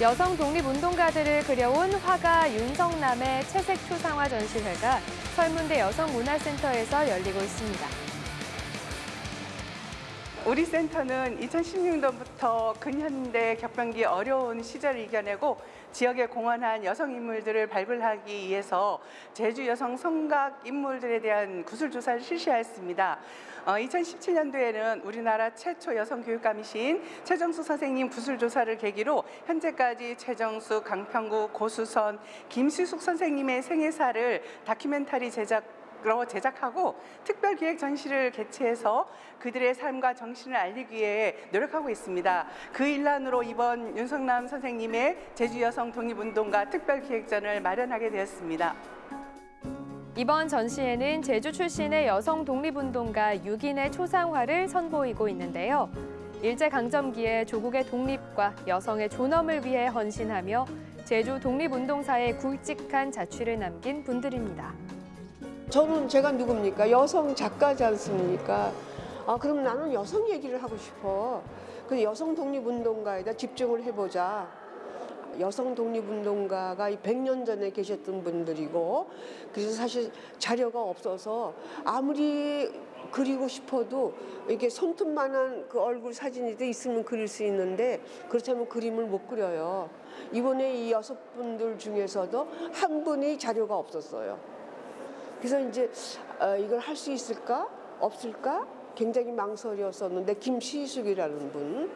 여성 독립운동가들을 그려온 화가 윤성남의 채색 초상화 전시회가 설문대 여성문화센터에서 열리고 있습니다. 우리 센터는 2016년부터 근현대 격변기 어려운 시절을 이겨내고 지역에 공헌한 여성 인물들을 발굴하기 위해서 제주 여성 성각 인물들에 대한 구술 조사를 실시하였습니다. 어, 2017년도에는 우리나라 최초 여성 교육감이신 최정수 선생님 구술 조사를 계기로 현재까지 최정수, 강평구, 고수선, 김수숙 선생님의 생애사를 다큐멘터리 제작 로 제작하고 특별 기획 전시를 개최해서 그들의 삶과 정신을 알리기 위해 노력하고 있습니다. 그 일환으로 이번 윤성남 선생님의 제주 여성 독립운동가 특별 기획전을 마련하게 되었습니다. 이번 전시회는 제주 출신의 여성 독립운동가 6인의 초상화를 선보이고 있는데요. 일제강점기에 조국의 독립과 여성의 존엄을 위해 헌신하며 제주 독립운동사에 굵직한 자취를 남긴 분들입니다. 저는 제가 누굽니까? 여성 작가지 않습니까? 아, 그럼 나는 여성 얘기를 하고 싶어. 그 여성 독립운동가에다 집중을 해보자. 여성 독립운동가가 100년 전에 계셨던 분들이고, 그래서 사실 자료가 없어서 아무리 그리고 싶어도 이렇게 손톱만한 그 얼굴 사진이 있으면 그릴 수 있는데, 그렇다면 그림을 못 그려요. 이번에 이 여섯 분들 중에서도 한 분이 자료가 없었어요. 그래서 이제 어, 이걸 할 수 있을까? 없을까? 굉장히 망설였었는데 김시숙이라는 분.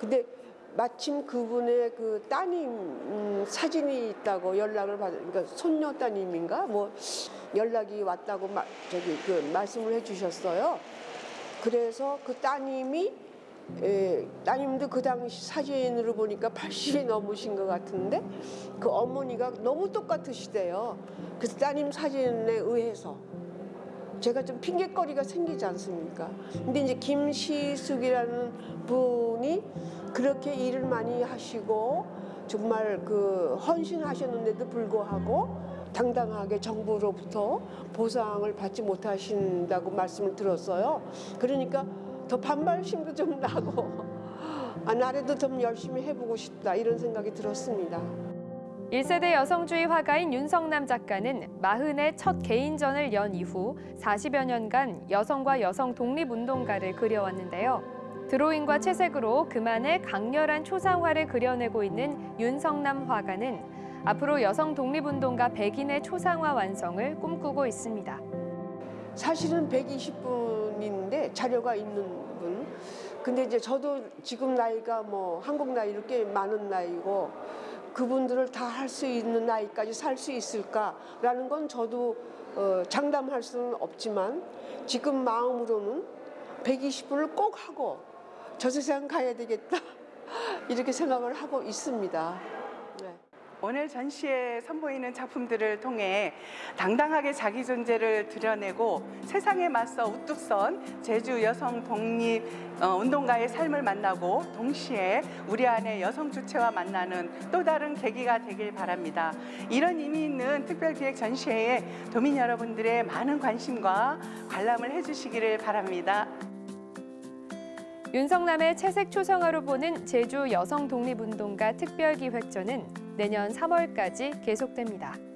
근데 마침 그분의 그 따님 음, 사진이 있다고 연락을 받 그러니까 손녀 따님인가? 뭐 연락이 왔다고 마, 저기 그 말씀을 해주셨어요. 그래서 그 따님이 예, 따님도 그 당시 사진으로 보니까 80이 넘으신 것 같은데 그 어머니가 너무 똑같으시대요. 그래서 따님 사진에 의해서 제가 좀 핑계거리가 생기지 않습니까? 근데 이제 김시숙이라는 분이 그렇게 일을 많이 하시고 정말 그 헌신하셨는데도 불구하고 당당하게 정부로부터 보상을 받지 못하신다고 말씀을 들었어요. 그러니까 더 반발심도 좀 나고 아, 나라도 좀 열심히 해보고 싶다 이런 생각이 들었습니다. 1세대 여성주의 화가인 윤성남 작가는 마흔의 첫 개인전을 연 이후 40여 년간 여성과 여성 독립운동가를 그려왔는데요. 드로잉과 채색으로 그만의 강렬한 초상화를 그려내고 있는 윤성남 화가는 앞으로 여성 독립운동가 100인의 초상화 완성을 꿈꾸고 있습니다. 사실은 120분인데 자료가 있는 분. 근데 이제 저도 지금 나이가 뭐 한국 나이로 꽤 많은 나이고 그분들을 다 할 수 있는 나이까지 살 수 있을까라는 건 저도 어, 장담할 수는 없지만 지금 마음으로는 120분을 꼭 하고 저 세상 가야 되겠다 이렇게 생각을 하고 있습니다. 네. 오늘 전시에 선보이는 작품들을 통해 당당하게 자기 존재를 드러내고 세상에 맞서 우뚝 선 제주 여성 독립 어, 운동가의 삶을 만나고 동시에 우리 안에 여성 주체와 만나는 또 다른 계기가 되길 바랍니다. 이런 의미 있는 특별기획 전시회에 도민 여러분들의 많은 관심과 관람을 해주시기를 바랍니다. 윤성남의 채색 초상화로 보는 제주 여성 독립운동가 특별기획전은 내년 3월까지 계속됩니다.